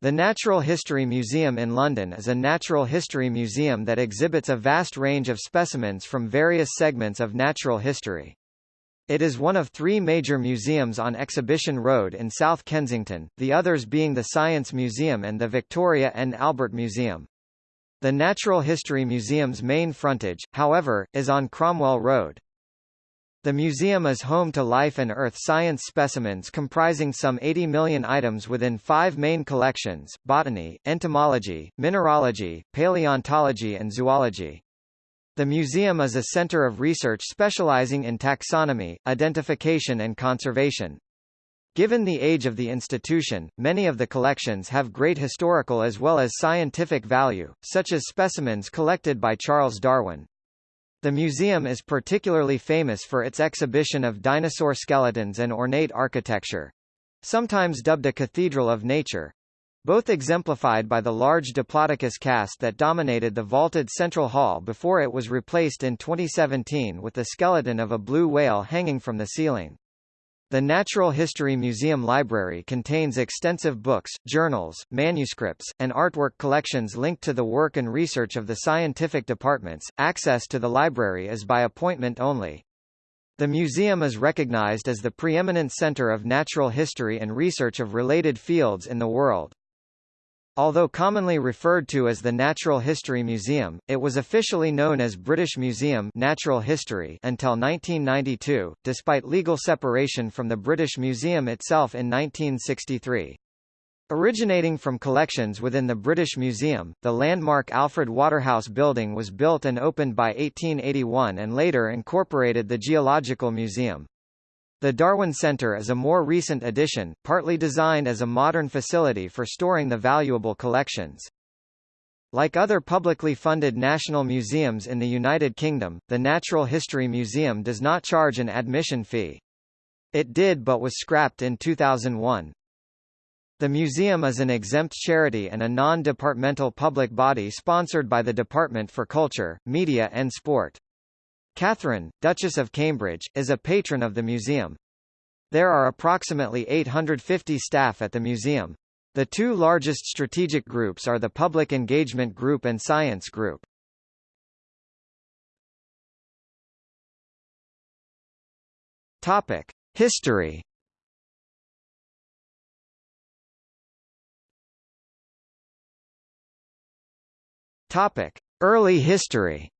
The Natural History Museum in London is a natural history museum that exhibits a vast range of specimens from various segments of natural history. It is one of three major museums on Exhibition Road in South Kensington, the others being the Science Museum and the Victoria and Albert Museum. The Natural History Museum's main frontage, however, is on Cromwell Road. The museum is home to life and earth science specimens comprising some 80 million items within five main collections, botany, entomology, mineralogy, paleontology and zoology. The museum is a center of research specializing in taxonomy, identification and conservation. Given the age of the institution, many of the collections have great historical as well as scientific value, such as specimens collected by Charles Darwin. The museum is particularly famous for its exhibition of dinosaur skeletons and ornate architecture. Sometimes dubbed a cathedral of nature. Both exemplified by the large Diplodocus cast that dominated the vaulted central hall before it was replaced in 2017 with the skeleton of a blue whale hanging from the ceiling. The Natural History Museum Library contains extensive books, journals, manuscripts, and artwork collections linked to the work and research of the scientific departments. Access to the library is by appointment only. The museum is recognized as the preeminent center of natural history and research of related fields in the world. Although commonly referred to as the Natural History Museum, it was officially known as British Museum Natural History until 1992, despite legal separation from the British Museum itself in 1963. Originating from collections within the British Museum, the landmark Alfred Waterhouse Building was built and opened by 1881 and later incorporated the Geological Museum. The Darwin Center is a more recent addition, partly designed as a modern facility for storing the valuable collections. Like other publicly funded national museums in the United Kingdom, the Natural History Museum does not charge an admission fee. It did but was scrapped in 2001. The museum is an exempt charity and a non-departmental public body sponsored by the Department for Culture, Media and Sport. Catherine, Duchess of Cambridge, is a patron of the museum. There are approximately 850 staff at the museum. The two largest strategic groups are the Public Engagement Group and Science Group. Topic: History. Topic: Early history.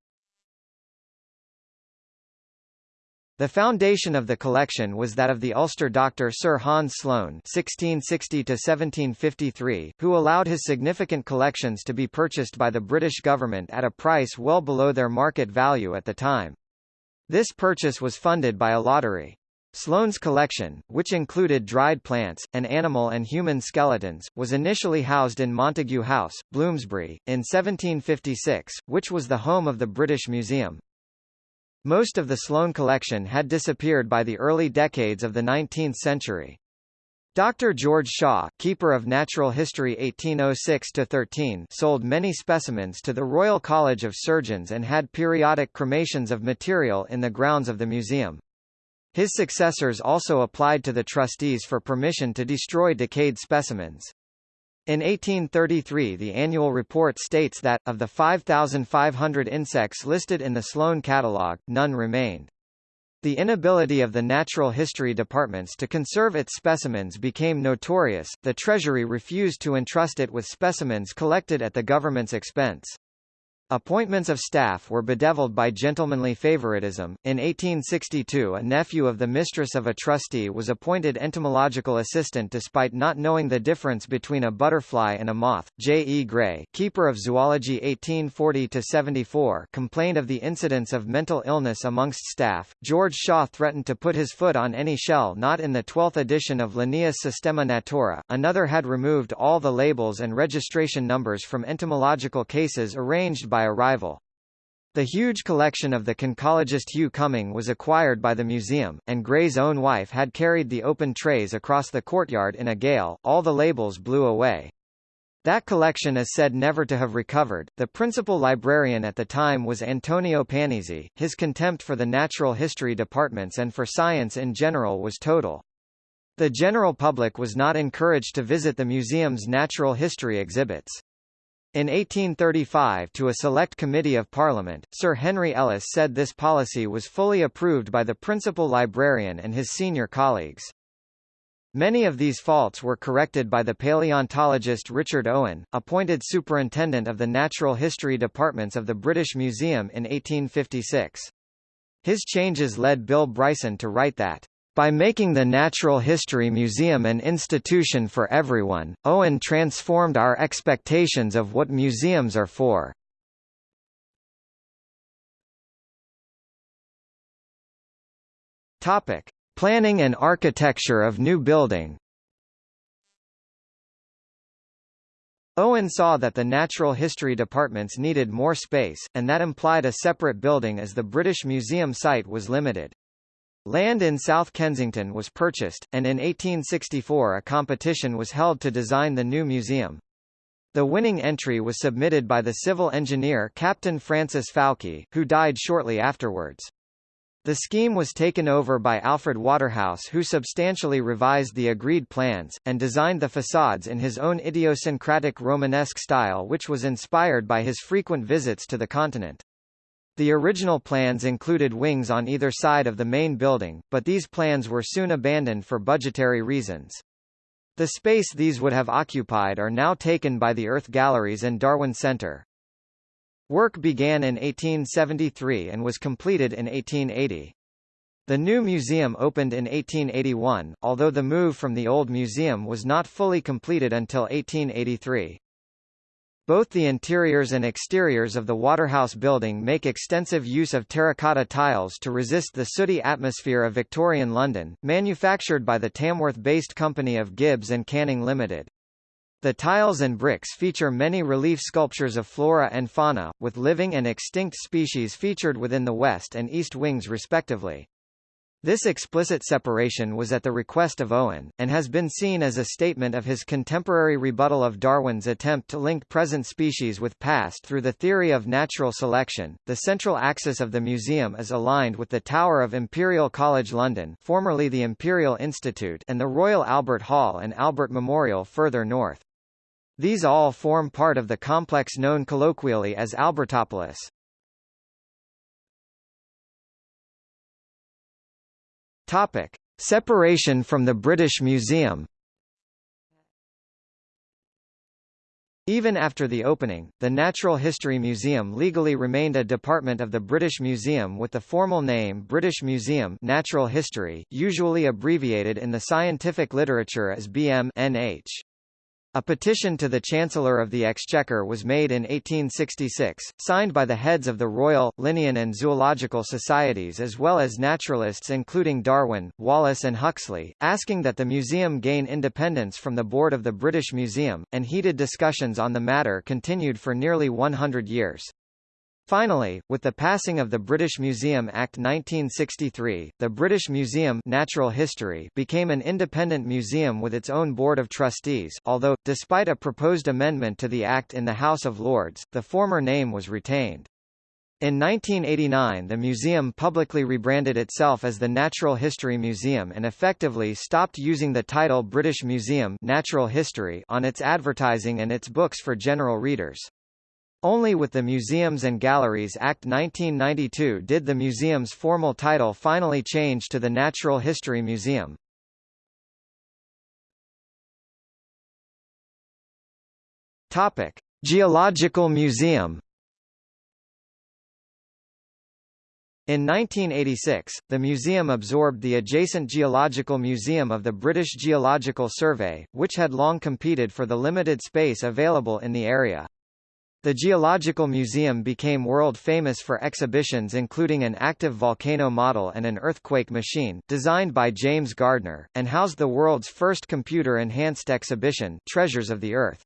The foundation of the collection was that of the Ulster doctor Sir Hans Sloane (1660–1753), who allowed his significant collections to be purchased by the British government at a price well below their market value at the time. This purchase was funded by a lottery. Sloane's collection, which included dried plants, and animal and human skeletons, was initially housed in Montagu House, Bloomsbury, in 1756, which was the home of the British Museum. Most of the Sloane collection had disappeared by the early decades of the 19th century. Dr. George Shaw, keeper of natural history 1806-13 sold many specimens to the Royal College of Surgeons and had periodic cremations of material in the grounds of the museum. His successors also applied to the trustees for permission to destroy decayed specimens. In 1833 the annual report states that, of the 5,500 insects listed in the Sloane catalogue, none remained. The inability of the natural history departments to conserve its specimens became notorious, the Treasury refused to entrust it with specimens collected at the government's expense. Appointments of staff were bedeviled by gentlemanly favoritism. In 1862, a nephew of the mistress of a trustee was appointed entomological assistant despite not knowing the difference between a butterfly and a moth. J. E. Gray, keeper of zoology 1840-74, complained of the incidence of mental illness amongst staff. George Shaw threatened to put his foot on any shell not in the 12th edition of Linnaeus Systema Naturae. Another had removed all the labels and registration numbers from entomological cases arranged by by a rival. The huge collection of the conchologist Hugh Cumming was acquired by the museum, and Gray's own wife had carried the open trays across the courtyard in a gale, all the labels blew away. That collection is said never to have recovered. The principal librarian at the time was Antonio Panizzi. His contempt for the natural history departments and for science in general was total. The general public was not encouraged to visit the museum's natural history exhibits. In 1835 to a select committee of Parliament, Sir Henry Ellis said this policy was fully approved by the principal librarian and his senior colleagues. Many of these faults were corrected by the paleontologist Richard Owen, appointed superintendent of the natural history departments of the British Museum in 1856. His changes led Bill Bryson to write that, by making the Natural History Museum an institution for everyone, Owen transformed our expectations of what museums are for. Topic: Planning and architecture of new building Owen saw that the natural history departments needed more space, and that implied a separate building as the British Museum site was limited. Land in South Kensington was purchased, and in 1864 a competition was held to design the new museum. The winning entry was submitted by the civil engineer Captain Francis Fowke, who died shortly afterwards. The scheme was taken over by Alfred Waterhouse who substantially revised the agreed plans, and designed the facades in his own idiosyncratic Romanesque style which was inspired by his frequent visits to the continent. The original plans included wings on either side of the main building, but these plans were soon abandoned for budgetary reasons. The space these would have occupied are now taken by the Earth Galleries and Darwin Center. Work began in 1873 and was completed in 1880. The new museum opened in 1881, although the move from the old museum was not fully completed until 1883. Both the interiors and exteriors of the Waterhouse building make extensive use of terracotta tiles to resist the sooty atmosphere of Victorian London, manufactured by the Tamworth-based company of Gibbs and Canning Limited. The tiles and bricks feature many relief sculptures of flora and fauna, with living and extinct species featured within the west and east wings respectively. This explicit separation was at the request of Owen, and has been seen as a statement of his contemporary rebuttal of Darwin's attempt to link present species with past through the theory of natural selection. The central axis of the museum is aligned with the Tower of Imperial College London, formerly the Imperial Institute, and the Royal Albert Hall and Albert Memorial further north. These all form part of the complex known colloquially as Albertopolis. Topic: Separation from the British Museum. Even after the opening, the Natural History Museum legally remained a department of the British Museum with the formal name British Museum Natural History, usually abbreviated in the scientific literature as BM-NH. A petition to the Chancellor of the Exchequer was made in 1866, signed by the heads of the Royal, Linnean and Zoological Societies as well as naturalists including Darwin, Wallace and Huxley, asking that the museum gain independence from the board of the British Museum, and heated discussions on the matter continued for nearly 100 years. Finally, with the passing of the British Museum Act 1963, the British Museum Natural History became an independent museum with its own board of trustees, although, despite a proposed amendment to the Act in the House of Lords, the former name was retained. In 1989 the museum publicly rebranded itself as the Natural History Museum and effectively stopped using the title British Museum Natural History on its advertising and its books for general readers. Only with the Museums and Galleries Act 1992 did the museum's formal title finally change to the Natural History Museum. Topic: Geological Museum. In 1986, the museum absorbed the adjacent Geological Museum of the British Geological Survey, which had long competed for the limited space available in the area. The Geological Museum became world-famous for exhibitions including an active volcano model and an earthquake machine designed by James Gardner, and housed the world's first computer-enhanced exhibition, Treasures of the Earth.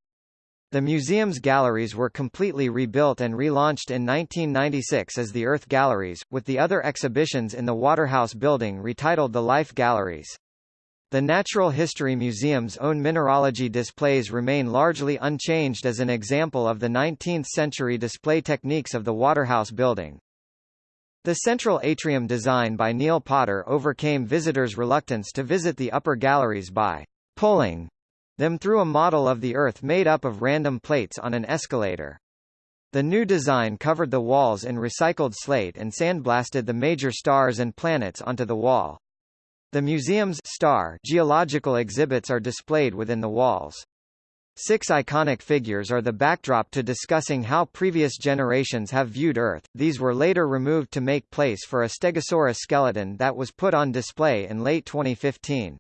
The museum's galleries were completely rebuilt and relaunched in 1996 as the Earth Galleries, with the other exhibitions in the Waterhouse building retitled the Life Galleries. The Natural History Museum's own mineralogy displays remain largely unchanged as an example of the 19th-century display techniques of the Waterhouse building. The central atrium design by Neil Potter overcame visitors' reluctance to visit the upper galleries by pulling them through a model of the Earth made up of random plates on an escalator. The new design covered the walls in recycled slate and sandblasted the major stars and planets onto the wall. The museum's star geological exhibits are displayed within the walls. Six iconic figures are the backdrop to discussing how previous generations have viewed Earth. These were later removed to make place for a Stegosaurus skeleton that was put on display in late 2015.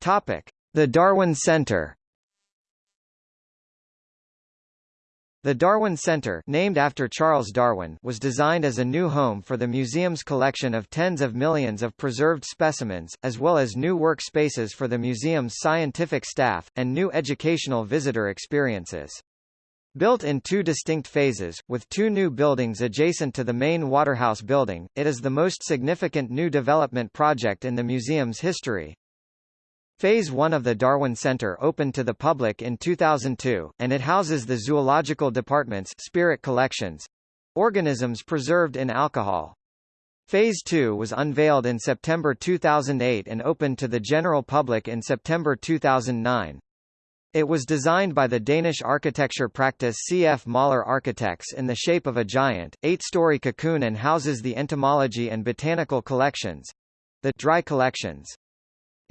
Topic: The Darwin Center. The Darwin Center named after Charles Darwin was designed as a new home for the museum's collection of tens of millions of preserved specimens, as well as new workspaces for the museum's scientific staff, and new educational visitor experiences. Built in two distinct phases, with two new buildings adjacent to the main Waterhouse building, it is the most significant new development project in the museum's history. Phase 1 of the Darwin Center opened to the public in 2002, and it houses the zoological department's spirit collections organisms preserved in alcohol. Phase 2 was unveiled in September 2008 and opened to the general public in September 2009. It was designed by the Danish architecture practice C.F. Møller Architects in the shape of a giant, eight-story cocoon and houses the entomology and botanical collections—the dry collections.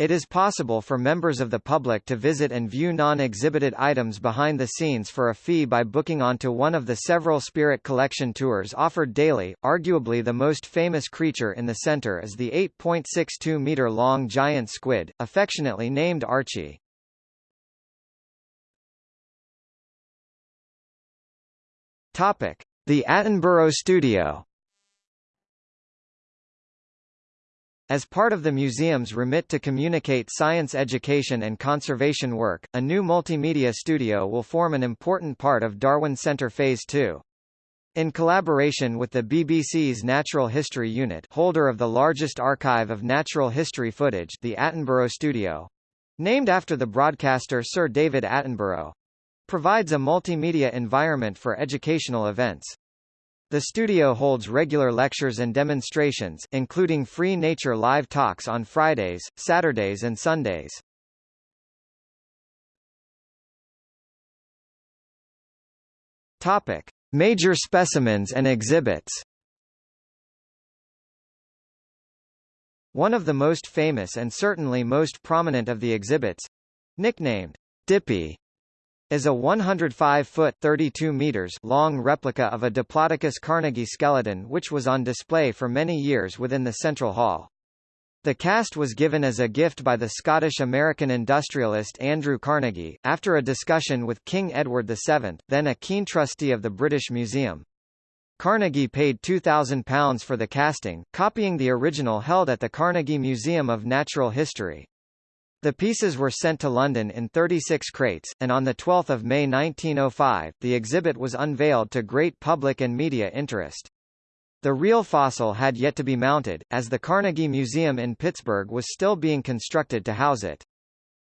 It is possible for members of the public to visit and view non-exhibited items behind the scenes for a fee by booking onto one of the several spirit collection tours offered daily. Arguably the most famous creature in the center is the 8.62 meter long giant squid, affectionately named Archie. Topic: The Attenborough Studio. As part of the museum's remit to communicate science education and conservation work, a new multimedia studio will form an important part of Darwin Centre Phase 2. In collaboration with the BBC's Natural History Unit holder of the largest archive of natural history footage the Attenborough Studio, named after the broadcaster Sir David Attenborough, provides a multimedia environment for educational events. The studio holds regular lectures and demonstrations, including free nature live talks on Fridays, Saturdays and Sundays. Topic: Major specimens and exhibits. One of the most famous and certainly most prominent of the exhibits, nicknamed Dippy, is a 105-foot (32 meters) long replica of a Diplodocus carnegii skeleton which was on display for many years within the Central Hall. The cast was given as a gift by the Scottish-American industrialist Andrew Carnegie, after a discussion with King Edward VII, then a keen trustee of the British Museum. Carnegie paid £2,000 for the casting, copying the original held at the Carnegie Museum of Natural History. The pieces were sent to London in 36 crates, and on 12 May 1905, the exhibit was unveiled to great public and media interest. The real fossil had yet to be mounted, as the Carnegie Museum in Pittsburgh was still being constructed to house it.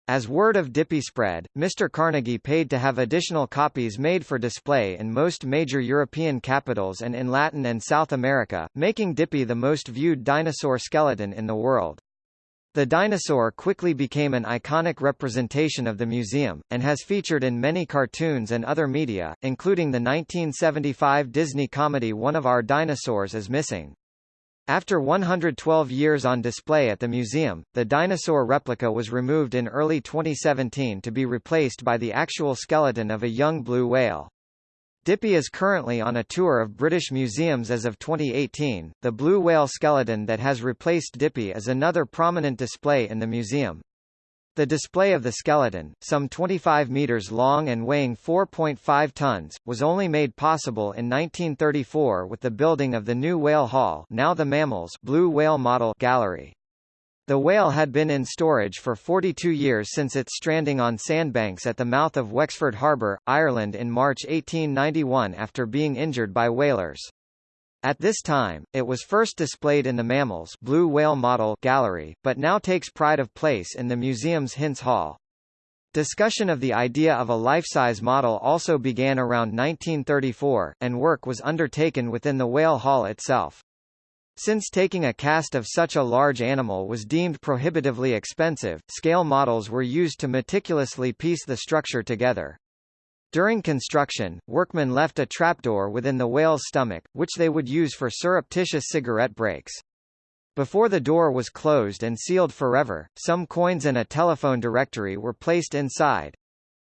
As word of Dippy spread, Mr. Carnegie paid to have additional copies made for display in most major European capitals and in Latin and South America, making Dippy the most viewed dinosaur skeleton in the world. The dinosaur quickly became an iconic representation of the museum, and has featured in many cartoons and other media, including the 1975 Disney comedy One of Our Dinosaurs is Missing. After 112 years on display at the museum, the dinosaur replica was removed in early 2017 to be replaced by the actual skeleton of a young blue whale. Dippy is currently on a tour of British museums as of 2018. The blue whale skeleton that has replaced Dippy is another prominent display in the museum. The display of the skeleton, some 25 meters long and weighing 4.5 tons, was only made possible in 1934 with the building of the new Whale Hall, now the Mammals Blue Whale Model Gallery. The whale had been in storage for 42 years since its stranding on sandbanks at the mouth of Wexford Harbour, Ireland in March 1891 after being injured by whalers. At this time, it was first displayed in the Mammals Blue Whale Model Gallery, but now takes pride of place in the museum's Hintz Hall. Discussion of the idea of a life-size model also began around 1934, and work was undertaken within the whale hall itself. Since taking a cast of such a large animal was deemed prohibitively expensive, scale models were used to meticulously piece the structure together. During construction, workmen left a trapdoor within the whale's stomach, which they would use for surreptitious cigarette breaks. Before the door was closed and sealed forever, some coins and a telephone directory were placed inside.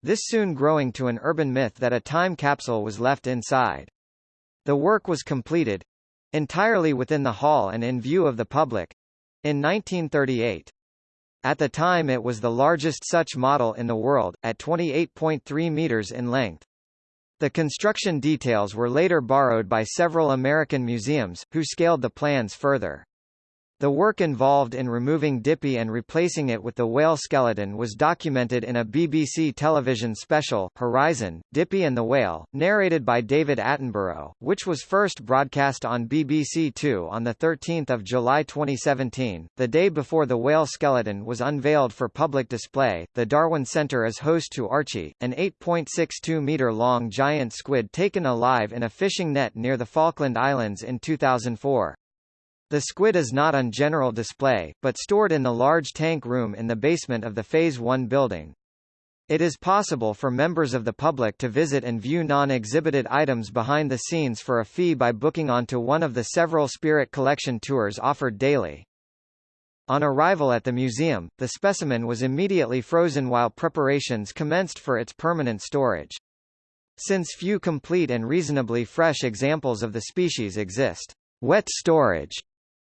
This soon growing to an urban myth that a time capsule was left inside. The work was completed entirely within the hall and in view of the public in 1938. At the time it was the largest such model in the world, at 28.3 meters in length. The construction details were later borrowed by several American museums, who scaled the plans further. The work involved in removing Dippy and replacing it with the whale skeleton was documented in a BBC television special, Horizon, Dippy and the Whale, narrated by David Attenborough, which was first broadcast on BBC Two on 13 July 2017. The day before the whale skeleton was unveiled for public display, the Darwin Centre is host to Archie, an 8.62-metre-long giant squid taken alive in a fishing net near the Falkland Islands in 2004. The squid is not on general display, but stored in the large tank room in the basement of the Phase 1 building. It is possible for members of the public to visit and view non-exhibited items behind the scenes for a fee by booking onto one of the several Spirit Collection tours offered daily. On arrival at the museum, the specimen was immediately frozen while preparations commenced for its permanent storage. Since few complete and reasonably fresh examples of the species exist, wet storage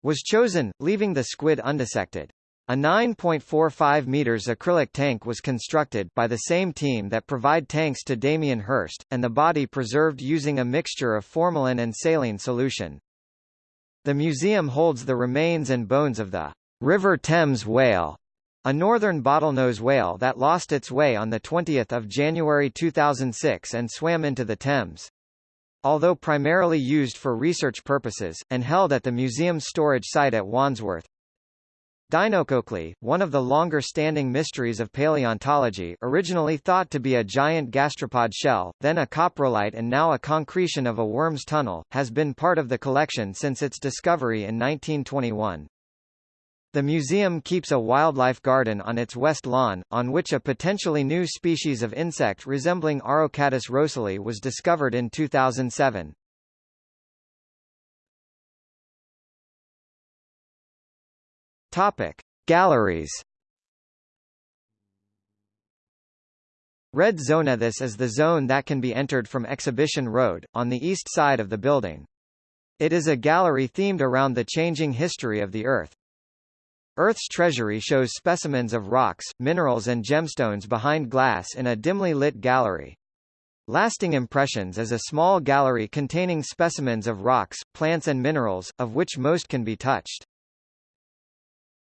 was chosen, leaving the squid undissected. A 9.45 meters acrylic tank was constructed by the same team that provide tanks to Damien Hirst, and the body preserved using a mixture of formalin and saline solution. The museum holds the remains and bones of the River Thames whale, a northern bottlenose whale that lost its way on 20 January 2006 and swam into the Thames. Although primarily used for research purposes, and held at the museum's storage site at Wandsworth. Dinocochlea, one of the longer-standing mysteries of paleontology originally thought to be a giant gastropod shell, then a coprolite and now a concretion of a worm's tunnel, has been part of the collection since its discovery in 1921. The museum keeps a wildlife garden on its west lawn, on which a potentially new species of insect resembling Arocatus roeselii was discovered in 2007. Topic: Galleries. Red Zone This is the zone that can be entered from Exhibition Road, on the east side of the building. It is a gallery themed around the changing history of the Earth. Earth's treasury shows specimens of rocks, minerals and gemstones behind glass in a dimly lit gallery. Lasting Impressions is a small gallery containing specimens of rocks, plants and minerals, of which most can be touched.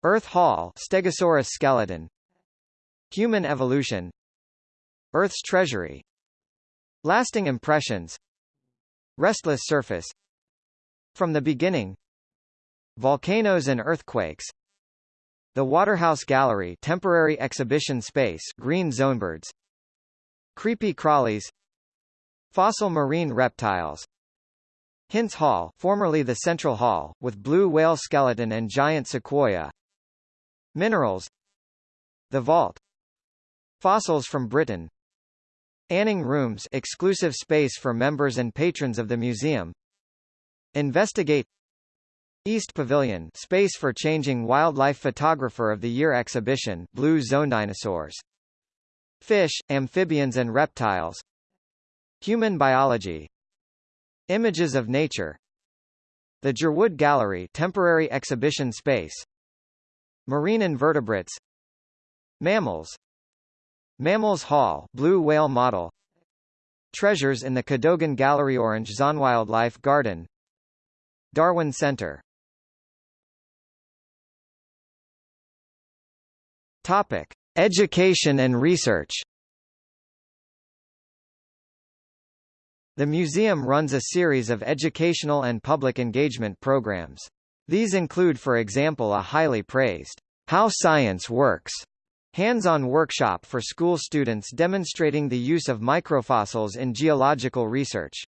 Earth Hall Stegosaurus skeleton. Human evolution. Earth's treasury. Lasting impressions. Restless surface. From the beginning. Volcanoes and earthquakes the Waterhouse Gallery temporary exhibition space green zonebirds Creepy crawlies. Fossil marine reptiles. Hintz Hall formerly the Central Hall, with blue whale skeleton and giant sequoia. Minerals. The Vault. Fossils from Britain. Anning Rooms exclusive space for members and patrons of the museum. Investigate East Pavilion space for changing Wildlife Photographer of the Year exhibition Blue Zone Dinosaurs. Fish, amphibians and reptiles. Human biology. Images of nature. The Jerwood Gallery temporary exhibition space. Marine invertebrates. Mammals. Mammals Hall Blue Whale Model. Treasures in the Cadogan Gallery Orange Zonewildlife Garden. Darwin Center Topic: Education and research. The museum runs a series of educational and public engagement programs. These include for example a highly praised How Science Works Hands-on workshop for school students demonstrating the use of microfossils in geological research.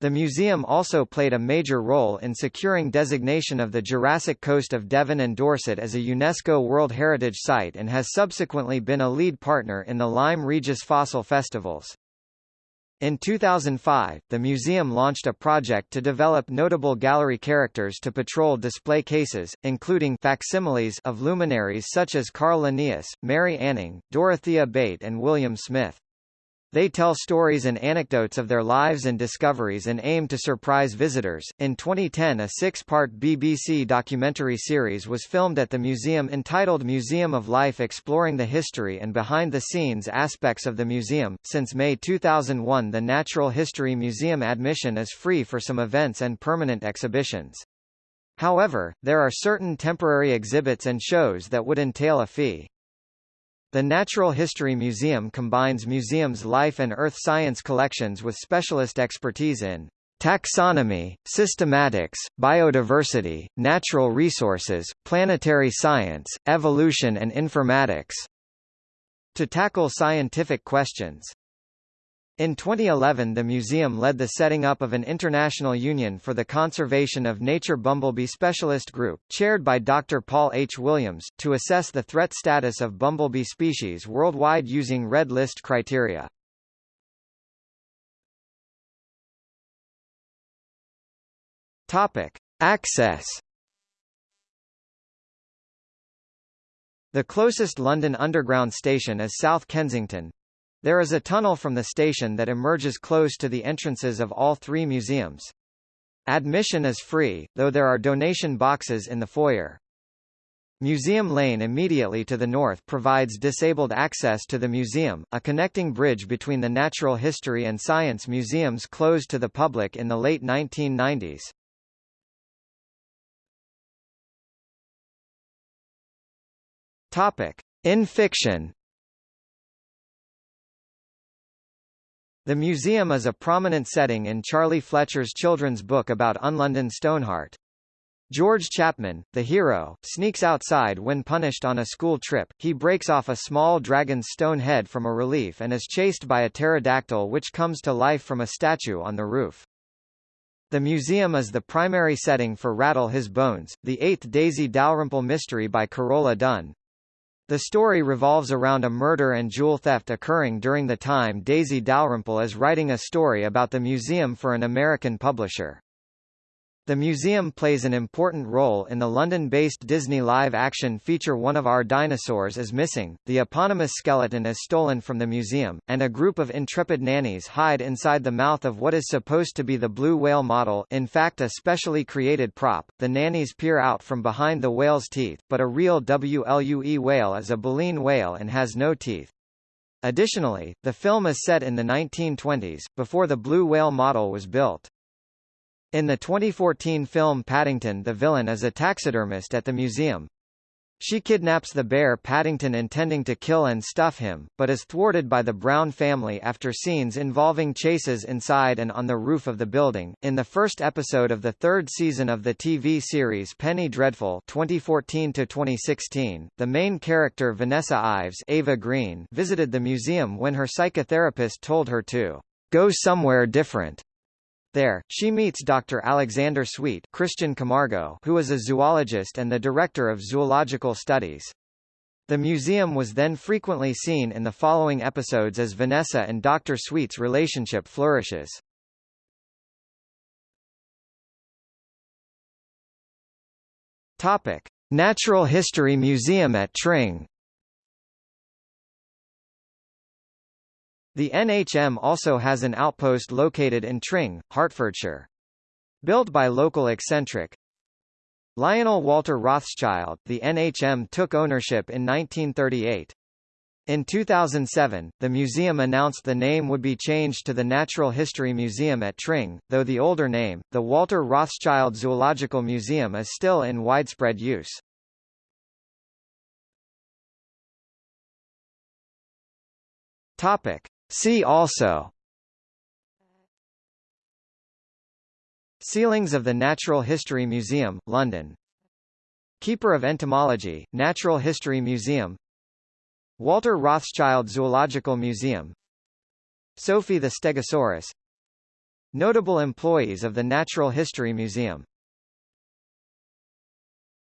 The museum also played a major role in securing designation of the Jurassic coast of Devon and Dorset as a UNESCO World Heritage Site and has subsequently been a lead partner in the Lyme Regis Fossil Festivals. In 2005, the museum launched a project to develop notable gallery characters to patrol display cases, including facsimiles of luminaries such as Carl Linnaeus, Mary Anning, Dorothea Bate and William Smith. They tell stories and anecdotes of their lives and discoveries and aim to surprise visitors. In 2010, a six part BBC documentary series was filmed at the museum entitled Museum of Life exploring the history and behind the scenes aspects of the museum. Since May 2001, the Natural History Museum admission is free for some events and permanent exhibitions. However, there are certain temporary exhibits and shows that would entail a fee. The Natural History Museum combines museums' life and earth science collections with specialist expertise in taxonomy, systematics, biodiversity, natural resources, planetary science, evolution and informatics. To tackle scientific questions. In 2011 the museum led the setting up of an international union for the conservation of nature bumblebee specialist group, chaired by Dr. Paul H. Williams, to assess the threat status of bumblebee species worldwide using Red List criteria. Topic. Access The closest London Underground station is South Kensington, there is a tunnel from the station that emerges close to the entrances of all three museums. Admission is free, though there are donation boxes in the foyer. Museum Lane immediately to the north provides disabled access to the museum, a connecting bridge between the Natural History and Science museums closed to the public in the late 1990s. Topic. In fiction The museum is a prominent setting in Charlie Fletcher's children's book about Unlondon Stoneheart. George Chapman, the hero, sneaks outside when punished on a school trip. He breaks off a small dragon's stone head from a relief and is chased by a pterodactyl which comes to life from a statue on the roof. The museum is the primary setting for Rattle His Bones, the eighth Daisy Dalrymple mystery by Carola Dunn. The story revolves around a murder and jewel theft occurring during the time Daisy Dalrymple is writing a story about the museum for an American publisher. The museum plays an important role in the London-based Disney live-action feature One of Our Dinosaurs is Missing, the eponymous skeleton is stolen from the museum, and a group of intrepid nannies hide inside the mouth of what is supposed to be the blue whale model in fact a specially created prop. The nannies peer out from behind the whale's teeth, but a real blue whale is a baleen whale and has no teeth. Additionally, the film is set in the 1920s, before the blue whale model was built. In the 2014 film Paddington the villain is a taxidermist at the museum. She kidnaps the bear Paddington intending to kill and stuff him, but is thwarted by the Brown family after scenes involving chases inside and on the roof of the building. In the first episode of the third season of the TV series Penny Dreadful 2014-2016, the main character Vanessa Ives Eva Green visited the museum when her psychotherapist told her to go somewhere different. There, she meets Dr. Alexander Sweet Christian Camargo who is a zoologist and the director of zoological studies. The museum was then frequently seen in the following episodes as Vanessa and Dr. Sweet's relationship flourishes. Topic: Natural History Museum at Tring The NHM also has an outpost located in Tring, Hertfordshire. Built by local eccentric Lionel Walter Rothschild, the NHM took ownership in 1938. In 2007, the museum announced the name would be changed to the Natural History Museum at Tring, though the older name, the Walter Rothschild Zoological Museum is still in widespread use. Topic. See also. Ceilings of the Natural History Museum, London. Keeper of Entomology, Natural History Museum. Walter Rothschild Zoological Museum. Sophie the Stegosaurus. Notable employees of the Natural History Museum